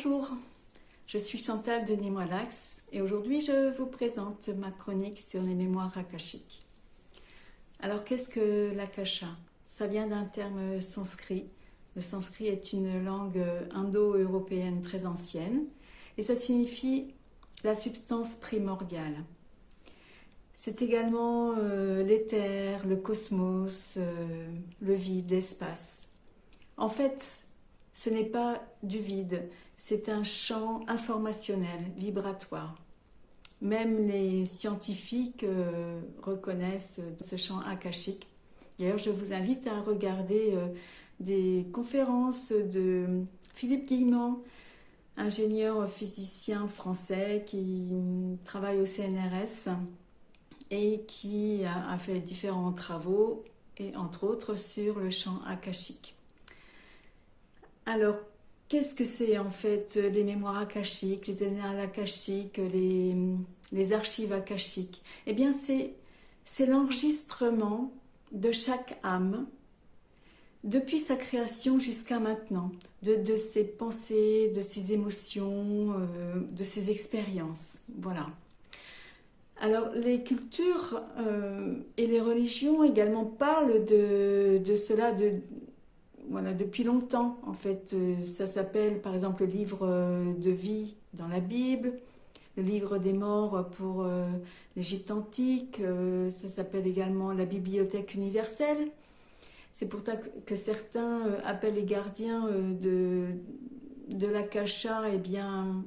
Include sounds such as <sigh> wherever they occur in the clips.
Bonjour, je suis Chantal de Relax et aujourd'hui je vous présente ma chronique sur les mémoires akashiques. Alors qu'est-ce que l'akasha? Ça vient d'un terme sanskrit. Le sanskrit est une langue indo-européenne très ancienne et ça signifie la substance primordiale. C'est également euh, l'éther, le cosmos, euh, le vide, l'espace. En fait, ce n'est pas du vide, c'est un champ informationnel, vibratoire. Même les scientifiques euh, reconnaissent ce champ akashique. D'ailleurs, je vous invite à regarder euh, des conférences de Philippe Guillemont, ingénieur physicien français qui travaille au CNRS et qui a fait différents travaux, et entre autres sur le champ akashique. Alors, qu'est-ce que c'est en fait les mémoires akashiques, les annales akashiques, les, les archives akashiques? Eh bien, c'est l'enregistrement de chaque âme depuis sa création jusqu'à maintenant, de, ses pensées, de ses émotions, euh, de ses expériences. Voilà. Alors, les cultures euh, et les religions également parlent de, de cela, de, voilà, depuis longtemps. En fait, euh, ça s'appelle par exemple le livre euh, de vie dans la Bible, le livre des morts pour euh, l'Égypte antique, ça s'appelle également la bibliothèque universelle. C'est pour ça que certains appellent les gardiens de, de l'Akasha, et eh bien,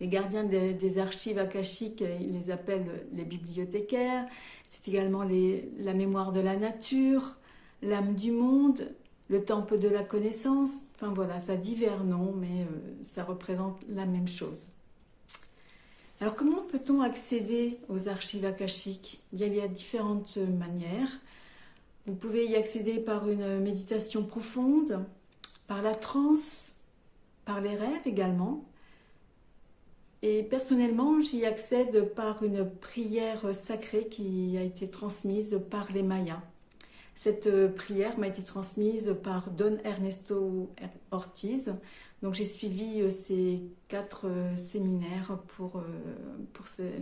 les gardiens des, archives akashiques, ils les appellent les bibliothécaires. C'est également la mémoire de la nature, l'âme du monde, le temple de la connaissance, enfin voilà, ça a divers noms, mais euh, ça représente la même chose. Alors comment peut-on accéder aux archives akashiques? Il y a différentes manières. Vous pouvez y accéder par une méditation profonde, par la transe, par les rêves également. Et personnellement, j'y accède par une prière sacrée qui a été transmise par les Mayas. Cette euh, prière m'a été transmise par Don Ernesto Ortiz. Donc j'ai suivi euh, ces quatre euh, séminaires pour,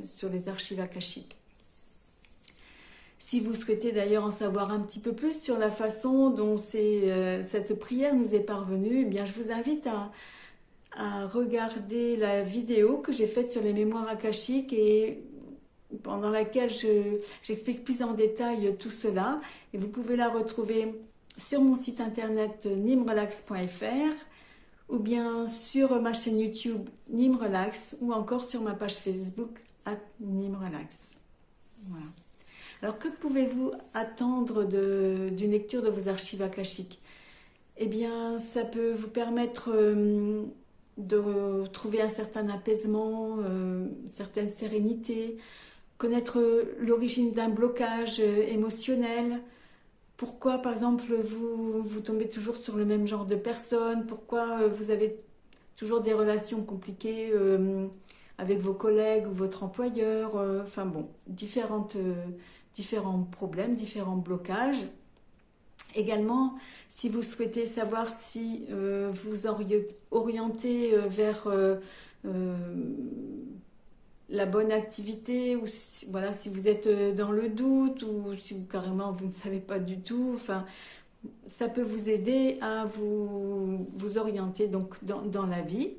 sur les archives akashiques. Si vous souhaitez d'ailleurs en savoir un petit peu plus sur la façon dont cette prière nous est parvenue, eh bien je vous invite à, à regarder la vidéo que j'ai faite sur les mémoires akashiques et pendant laquelle j'explique plus en détail tout cela. Et vous pouvez la retrouver sur mon site internet nimrelax.fr ou bien sur ma chaîne YouTube Nimrelax ou encore sur ma page Facebook Nimrelax. Voilà. Alors que pouvez-vous attendre d'une lecture de vos archives akashiques? Eh bien, ça peut vous permettre euh, de trouver un certain apaisement, euh, une certaine sérénité, connaître l'origine d'un blocage euh, émotionnel, pourquoi par exemple vous, vous tombez toujours sur le même genre de personne, pourquoi euh, vous avez toujours des relations compliquées euh, avec vos collègues ou votre employeur, enfin bon, différentes, différents problèmes, différents blocages. Également, si vous souhaitez savoir si vous orientez vers la bonne activité ou si, voilà si vous êtes euh, dans le doute ou si vous, carrément vous ne savez pas du tout ça peut vous aider à vous, vous orienter donc dans, la vie.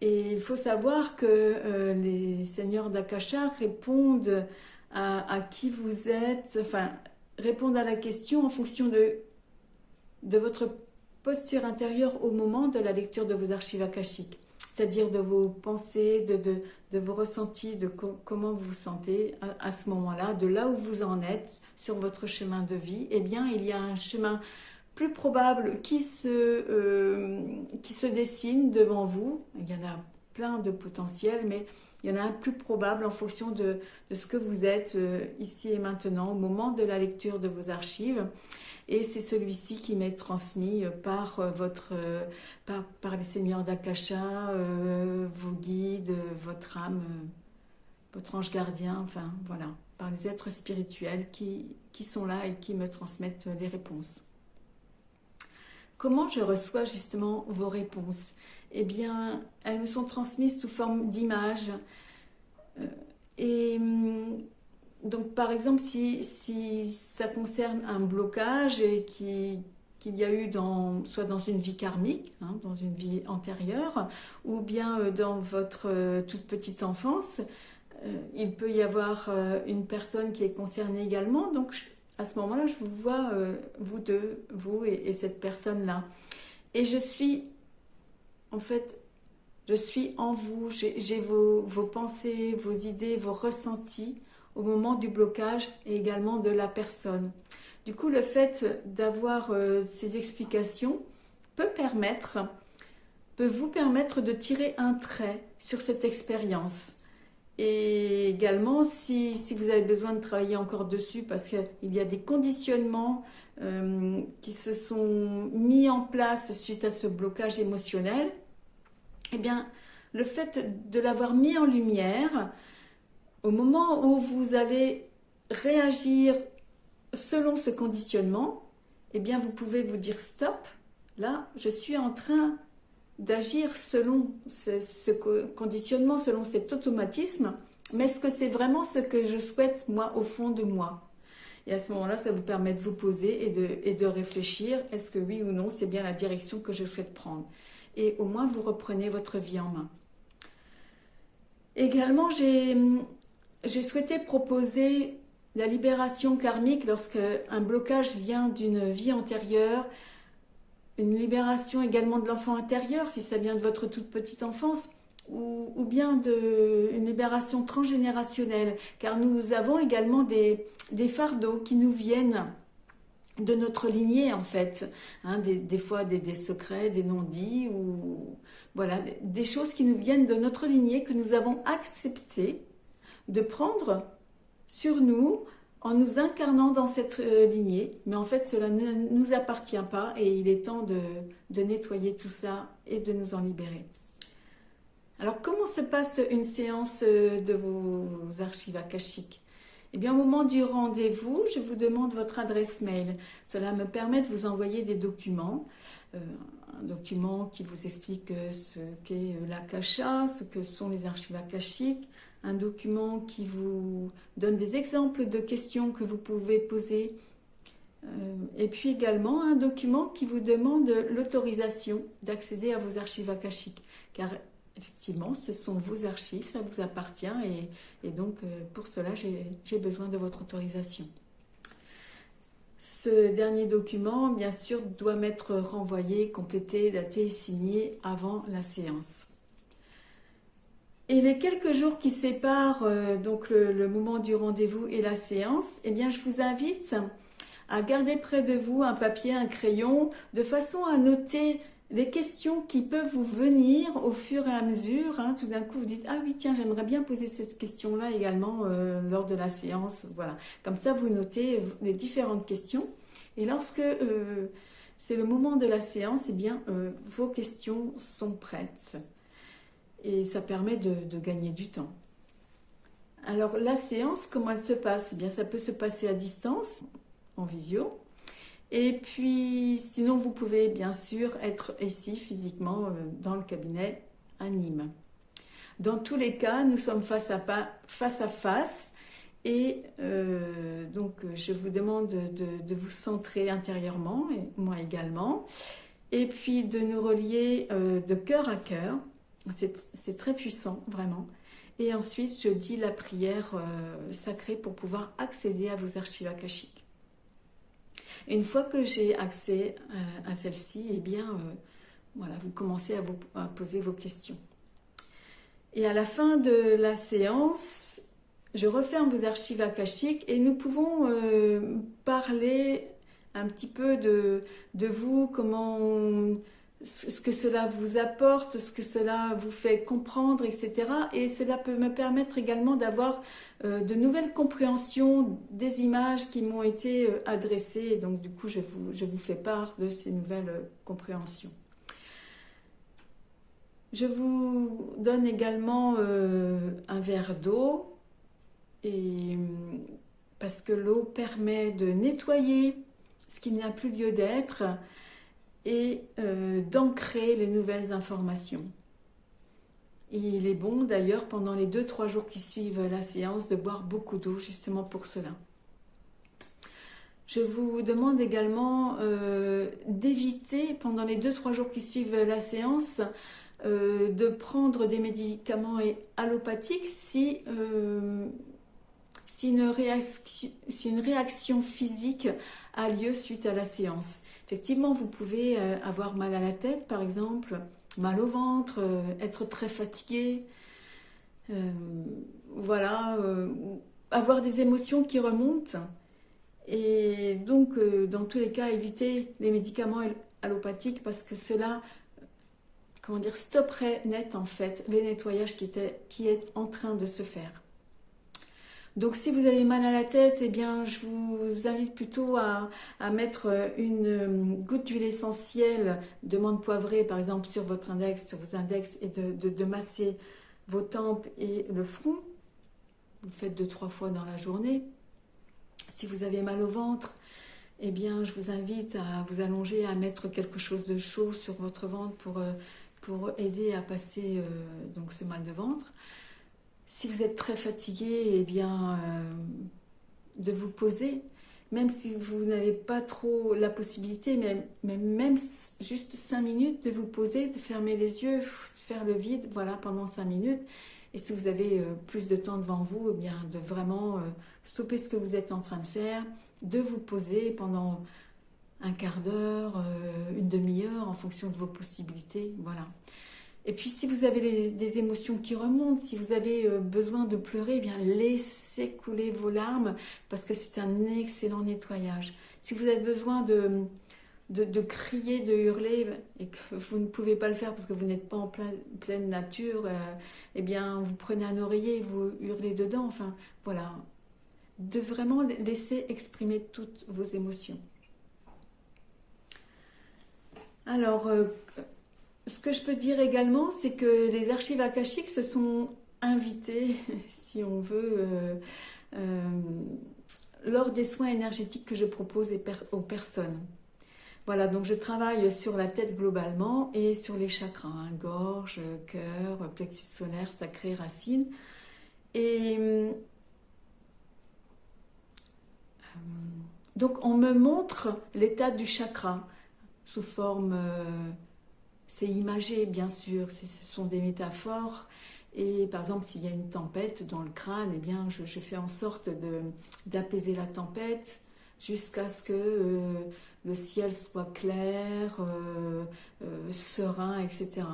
Et il faut savoir que euh, les seigneurs d'Akasha répondent à, à, qui vous êtes enfin répondent à la question en fonction de de votre posture intérieure au moment de la lecture de vos archives akashiques c'est-à-dire de vos pensées, de, de, vos ressentis, de comment vous vous sentez à, ce moment-là, de là où vous en êtes sur votre chemin de vie, eh bien, il y a un chemin plus probable qui se, euh, qui se dessine devant vous. Il y en a plein de potentiels, mais il y en a un plus probable en fonction de, ce que vous êtes euh, ici et maintenant au moment de la lecture de vos archives. Et c'est celui-ci qui m'est transmis euh, par, euh, votre, par, les seigneurs d'Akasha, vos guides, votre âme, votre ange gardien, enfin voilà, par les êtres spirituels qui sont là et qui me transmettent les réponses. comment je reçois justement vos réponses? Eh bien, elles me sont transmises sous forme d'images. Euh, et hum, donc, par exemple, si, si, ça concerne un blocage et qu'il y a eu dans, soit dans une vie karmique, hein, dans une vie antérieure, ou bien euh, dans votre euh, toute petite enfance, il peut y avoir une personne qui est concernée également. Donc, à ce moment-là, je vous vois, vous deux, vous et, cette personne-là. Et je suis, en fait, je suis en vous, j'ai vos, pensées, vos idées, vos ressentis au moment du blocage et également de la personne. Du coup, le fait d'avoir euh, ces explications peut permettre, peut vous permettre de tirer un trait sur cette expérience et également, si, vous avez besoin de travailler encore dessus, parce qu'il y a des conditionnements euh, qui se sont mis en place suite à ce blocage émotionnel, eh bien, le fait de l'avoir mis en lumière, au moment où vous allez réagir selon ce conditionnement, eh bien, vous pouvez vous dire stop. Là, je suis en train d'agir selon ce, conditionnement, selon cet automatisme, mais est-ce que c'est vraiment ce que je souhaite, moi, au fond de moi? Et à ce moment-là, ça vous permet de vous poser et de, et de réfléchir, est-ce que oui ou non, c'est bien la direction que je souhaite prendre? Et au moins, vous reprenez votre vie en main. Également, j'ai souhaité proposer la libération karmique lorsque un blocage vient d'une vie antérieure, une libération également de l'enfant intérieur, si ça vient de votre toute petite enfance, ou, bien de, une libération transgénérationnelle, car nous avons également des, fardeaux qui nous viennent de notre lignée en fait, hein, des, fois des, secrets, des non-dits, ou voilà, des choses qui nous viennent de notre lignée que nous avons accepté de prendre sur nous en nous incarnant dans cette euh, lignée, mais en fait cela ne nous appartient pas et il est temps de, nettoyer tout ça et de nous en libérer. Alors comment se passe une séance euh, de vos archives akashiques? Eh bien au moment du rendez-vous, je vous demande votre adresse mail. Cela me permet de vous envoyer des documents. Euh, un document qui vous explique ce qu'est l'akasha, ce que sont les archives akashiques, un document qui vous donne des exemples de questions que vous pouvez poser, euh, et puis également un document qui vous demande l'autorisation d'accéder à vos archives akashiques, car effectivement, ce sont vos archives, ça vous appartient, et, donc euh, pour cela, j'ai besoin de votre autorisation. Ce dernier document, bien sûr, doit m'être renvoyé, complété, daté et signé avant la séance. Et les quelques jours qui séparent euh, donc le, moment du rendez-vous et la séance, eh bien, je vous invite à garder près de vous un papier, un crayon, de façon à noter les questions qui peuvent vous venir au fur et à mesure. Hein. Tout d'un coup, vous dites « Ah oui, tiens, j'aimerais bien poser cette question-là également euh, lors de la séance. » Voilà. Comme ça, vous notez les différentes questions. Et lorsque euh, c'est le moment de la séance, eh bien, vos questions sont prêtes et ça permet de, gagner du temps. Alors la séance, comment elle se passe? Eh bien, ça peut se passer à distance, en visio. Et puis, sinon, vous pouvez bien sûr être ici physiquement euh, dans le cabinet à Nîmes. Dans tous les cas, nous sommes face à, face, et euh, donc je vous demande de, vous centrer intérieurement, moi également, et puis de nous relier euh, de cœur à cœur c'est très puissant, vraiment. Et ensuite, je dis la prière euh, sacrée pour pouvoir accéder à vos archives akashiques. Une fois que j'ai accès euh, à celle-ci, eh bien, euh, voilà, vous commencez à, vous, poser vos questions. Et à la fin de la séance, je referme vos archives akashiques et nous pouvons parler un petit peu de vous, comment ce que cela vous apporte, ce que cela vous fait comprendre, etc. Et cela peut me permettre également d'avoir euh, de nouvelles compréhensions des images qui m'ont été euh, adressées. donc du coup, je vous, fais part de ces nouvelles euh, compréhensions. Je vous donne également un verre d'eau parce que l'eau permet de nettoyer ce qui n'a plus lieu d'être, et euh, d'ancrer les nouvelles informations. Il est bon d'ailleurs pendant les 2-3 jours qui suivent la séance de boire beaucoup d'eau justement pour cela. Je vous demande également euh, d'éviter pendant les 2-3 jours qui suivent la séance euh, de prendre des médicaments allopathiques si, si, une réaction, physique a lieu suite à la séance. Effectivement, vous pouvez avoir mal à la tête par exemple, mal au ventre, euh, être très fatigué, euh, voilà, euh, avoir des émotions qui remontent. Et donc, dans tous les cas, éviter les médicaments allopathiques parce que cela, comment dire, stopperait net en fait les nettoyages qui, étaient, qui est en train de se faire. Donc si vous avez mal à la tête, eh bien je vous invite plutôt à, mettre une euh, goutte d'huile essentielle de menthe poivrée par exemple sur votre index, sur vos index et de, masser vos tempes et le front. Vous faites deux, trois fois dans la journée. Si vous avez mal au ventre, eh bien je vous invite à vous allonger, à mettre quelque chose de chaud sur votre ventre pour, euh, pour aider à passer euh, donc ce mal de ventre. Si vous êtes très fatigué, eh bien, euh, de vous poser, même si vous n'avez pas trop la possibilité, même, juste cinq minutes, de vous poser, de fermer les yeux, de faire le vide, voilà, pendant cinq minutes. Et si vous avez euh, plus de temps devant vous, eh bien, de vraiment euh, stopper ce que vous êtes en train de faire, de vous poser pendant un quart d'heure, une demi-heure, en fonction de vos possibilités, voilà. Et puis si vous avez des émotions qui remontent, si vous avez euh, besoin de pleurer, eh bien laissez couler vos larmes parce que c'est un excellent nettoyage. Si vous avez besoin de, de, crier, de hurler et que vous ne pouvez pas le faire parce que vous n'êtes pas en pleine nature, euh, eh bien vous prenez un oreiller et vous hurlez dedans. Enfin voilà, de vraiment laisser exprimer toutes vos émotions. Alors, euh, ce que je peux dire également, c'est que les archives akashiques se sont invitées, <laughs> si on veut, euh, euh, lors des soins énergétiques que je propose aux personnes. Voilà, donc je travaille sur la tête globalement et sur les chakras, hein, gorge, cœur, plexus solaire, sacré, racine. Et euh, donc on me montre l'état du chakra sous forme c'est imagé, bien sûr, ce sont des métaphores. Et par exemple, s'il y a une tempête dans le crâne, eh bien, je, fais en sorte d'apaiser la tempête jusqu'à ce que euh, le ciel soit clair, euh, euh, serein, etc.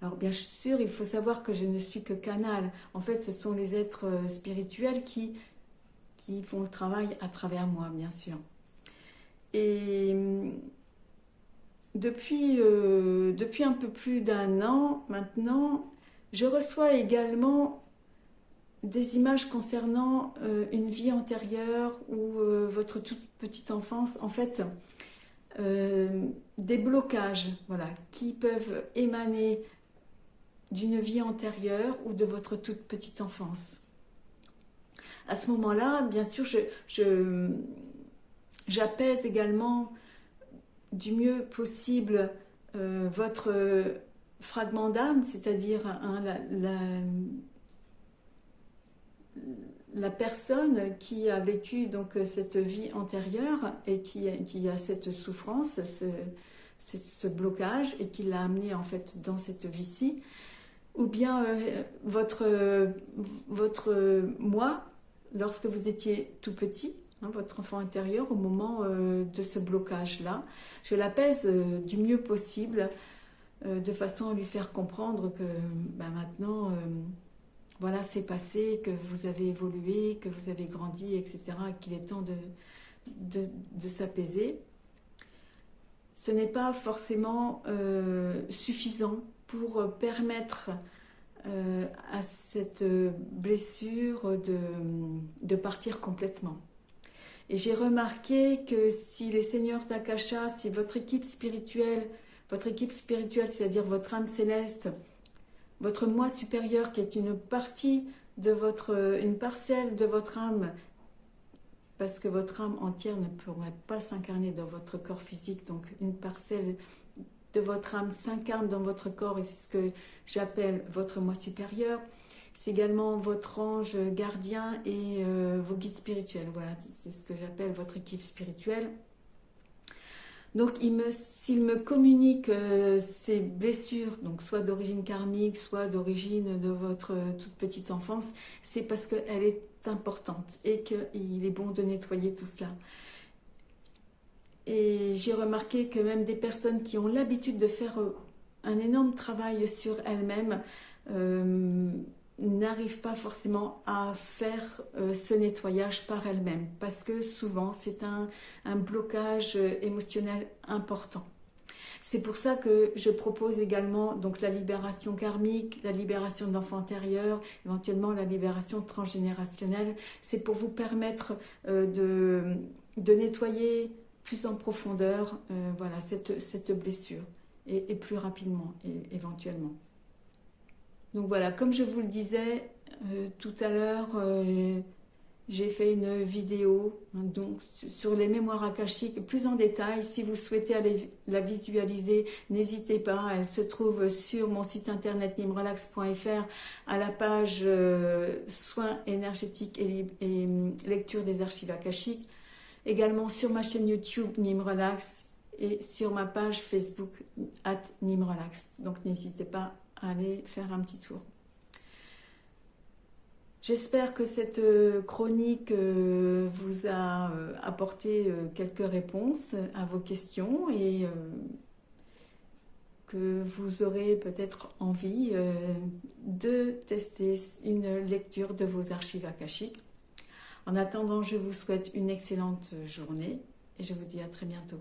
Alors bien sûr, il faut savoir que je ne suis que canal. En fait, ce sont les êtres spirituels qui, qui font le travail à travers moi, bien sûr. Et depuis, euh, depuis un peu plus d'un an maintenant, je reçois également des images concernant euh, une vie antérieure ou euh, votre toute petite enfance. En fait, des blocages voilà, qui peuvent émaner d'une vie antérieure ou de votre toute petite enfance. À ce moment-là, bien sûr, j'apaise également du mieux possible euh, votre fragment d'âme, c'est-à-dire la, personne qui a vécu donc cette vie antérieure et qui, a cette souffrance, ce, blocage et qui l'a amené en fait dans cette vie-ci, ou bien euh, votre moi, lorsque vous étiez tout petit, Hein, votre enfant intérieur au moment euh, de ce blocage-là. Je l'apaise euh, du mieux possible euh, de façon à lui faire comprendre que ben, maintenant, voilà, c'est passé, que vous avez évolué, que vous avez grandi, etc. et qu'il est temps de, s'apaiser. Ce n'est pas forcément suffisant pour permettre à cette blessure de partir complètement. Et j'ai remarqué que si les seigneurs d'Akasha, si votre équipe spirituelle, votre équipe spirituelle, c'est-à-dire votre âme céleste, votre moi supérieur qui est une partie de votre, une parcelle de votre âme, parce que votre âme entière ne pourrait pas s'incarner dans votre corps physique. Donc une parcelle de votre âme s'incarne dans votre corps et c'est ce que j'appelle votre moi supérieur. C'est également votre ange gardien et euh, vos guides spirituels. Voilà, c'est ce que j'appelle votre équipe spirituelle. Donc, s'il me, communique euh, ces blessures, donc soit d'origine karmique, soit d'origine de votre toute petite enfance, c'est parce qu'elle est importante et qu'il est bon de nettoyer tout cela. Et j'ai remarqué que même des personnes qui ont l'habitude de faire euh, un énorme travail sur elles-mêmes euh, n'arrivent pas forcément à faire euh, ce nettoyage par elles-mêmes parce que souvent c'est un, un, blocage émotionnel important. C'est pour ça que je propose également donc la libération karmique, la libération de l'enfant éventuellement la libération transgénérationnelle. C'est pour vous permettre de, de nettoyer plus en profondeur euh, voilà, cette, cette blessure et, plus rapidement éventuellement. Donc voilà, comme je vous le disais euh, tout à l'heure, euh, j'ai fait une vidéo hein, donc, sur les mémoires akashiques plus en détail. Si vous souhaitez aller la visualiser, n'hésitez pas. Elle se trouve sur mon site internet nimrelax.fr à la page soins énergétiques et, et lecture des archives akashiques également sur ma chaîne YouTube Nimrelax et sur ma page Facebook at Nimrelax. Donc n'hésitez pas aller faire un petit tour. J'espère que cette euh, chronique euh, vous a euh, apporté quelques réponses à vos questions et que vous aurez peut-être envie de tester une lecture de vos archives akashiques. En attendant, je vous souhaite une excellente journée et je vous dis à très bientôt.